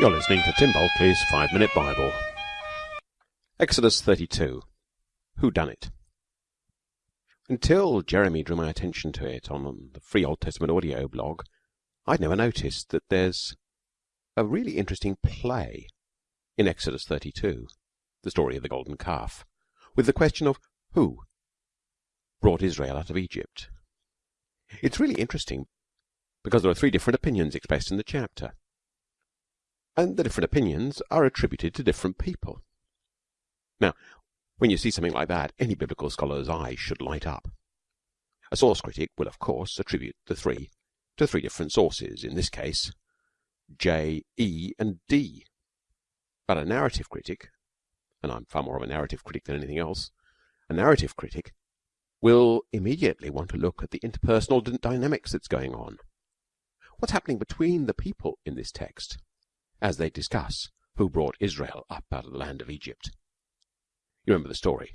You're listening to Tim Bulkeley's Five Minute Bible. Exodus 32. Who Done It? Until Jeremy drew my attention to it on the Free Old Testament audio blog, I'd never noticed that there's a really interesting play in Exodus 32, the story of the golden calf, with the question of who brought Israel out of Egypt. It's really interesting because there are three different opinions expressed in the chapter and the different opinions are attributed to different people. Now, when you see something like that, any biblical scholar's eye should light up. A source critic will, of course, attribute the three to three different sources, in this case, J, E, and D. But a narrative critic, and I'm far more of a narrative critic than anything else, a narrative critic will immediately want to look at the interpersonal dynamics that's going on. What's happening between the people in this text? As they discuss who brought Israel up out of the land of Egypt. You remember the story.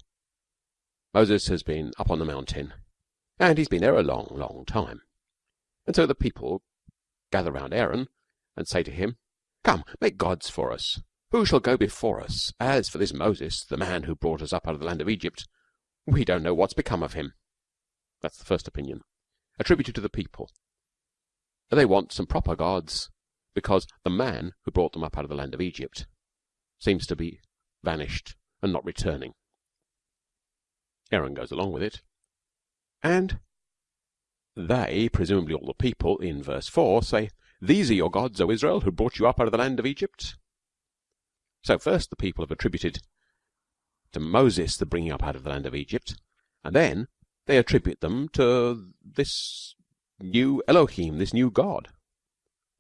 Moses has been up on the mountain, and he's been there a long, long time. And so the people gather round Aaron and say to him, Come, make gods for us. Who shall go before us? As for this Moses, the man who brought us up out of the land of Egypt, we don't know what's become of him. That's the first opinion, attributed to the people. They want some proper gods because the man who brought them up out of the land of Egypt seems to be vanished and not returning. Aaron goes along with it, and they, presumably all the people, in verse 4, say, These are your gods, O Israel, who brought you up out of the land of Egypt. So first the people have attributed to Moses the bringing up out of the land of Egypt, and then they attribute them to this new Elohim, this new God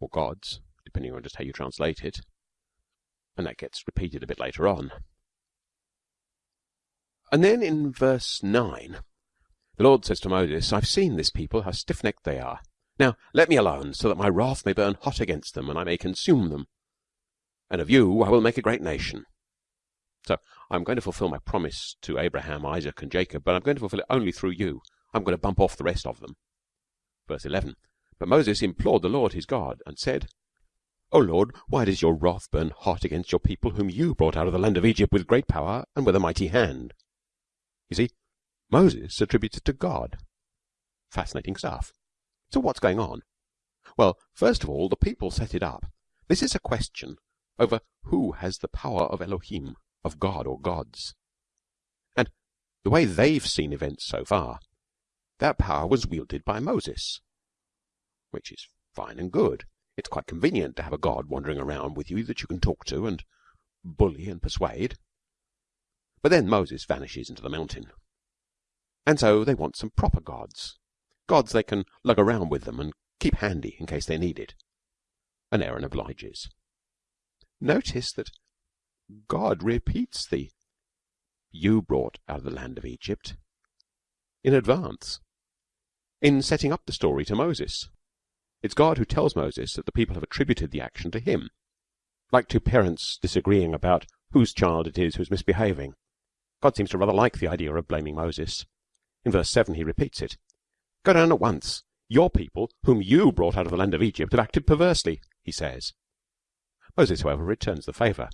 or gods, depending on just how you translate it. And that gets repeated a bit later on. And then in verse 9, the Lord says to Moses, I've seen this people, how stiff necked they are. Now let me alone, so that my wrath may burn hot against them, and I may consume them. And of you I will make a great nation. So I'm going to fulfill my promise to Abraham, Isaac, and Jacob, but I'm going to fulfill it only through you. I'm going to bump off the rest of them. Verse 11. But Moses implored the Lord his God, and said, O Lord, why does your wrath burn hot against your people whom you brought out of the land of Egypt with great power and with a mighty hand? You see, Moses attributes it to God. Fascinating stuff. So what's going on? Well, first of all, the people set it up. This is a question over who has the power of Elohim, of God or gods. And the way they've seen events so far, that power was wielded by Moses which is fine and good. It's quite convenient to have a God wandering around with you that you can talk to and bully and persuade. But then Moses vanishes into the mountain. And so they want some proper gods. Gods they can lug around with them and keep handy in case they need it. And Aaron obliges. Notice that God repeats the you brought out of the land of Egypt in advance in setting up the story to Moses. It's God who tells Moses that the people have attributed the action to him, like two parents disagreeing about whose child it is who's misbehaving. God seems to rather like the idea of blaming Moses. In verse 7 he repeats it. Go down at once. Your people, whom you brought out of the land of Egypt, have acted perversely, he says. Moses, however, returns the favour.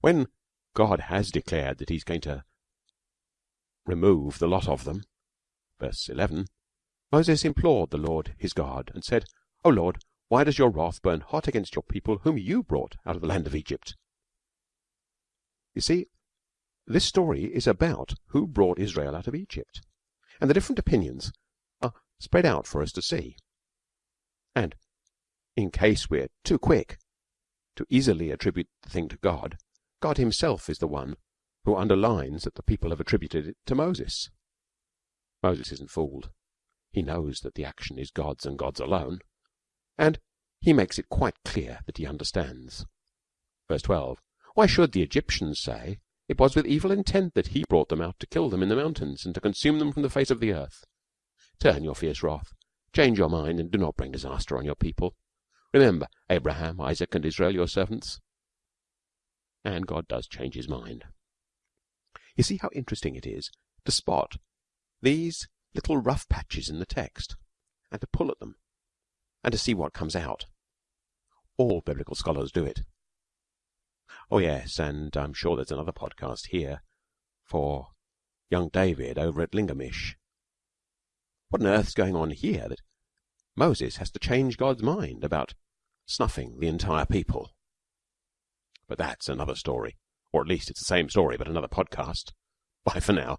When God has declared that he's going to remove the lot of them, verse 11, Moses implored the Lord his God and said, O Lord, why does your wrath burn hot against your people whom you brought out of the land of Egypt? You see, this story is about who brought Israel out of Egypt. And the different opinions are spread out for us to see. And in case we're too quick to easily attribute the thing to God, God himself is the one who underlines that the people have attributed it to Moses. Moses isn't fooled. He knows that the action is God's and God's alone and he makes it quite clear that he understands. Verse 12. Why should the Egyptians say it was with evil intent that he brought them out to kill them in the mountains and to consume them from the face of the earth? Turn your fierce wrath, change your mind, and do not bring disaster on your people. Remember Abraham, Isaac, and Israel, your servants. And God does change his mind. You see how interesting it is to spot these little rough patches in the text and to pull at them and to see what comes out. All biblical scholars do it. Oh yes, and I'm sure there's another podcast here for young David over at Lingamish. What on earth's going on here that Moses has to change God's mind about snuffing the entire people? But that's another story, or at least it's the same story but another podcast. Bye for now.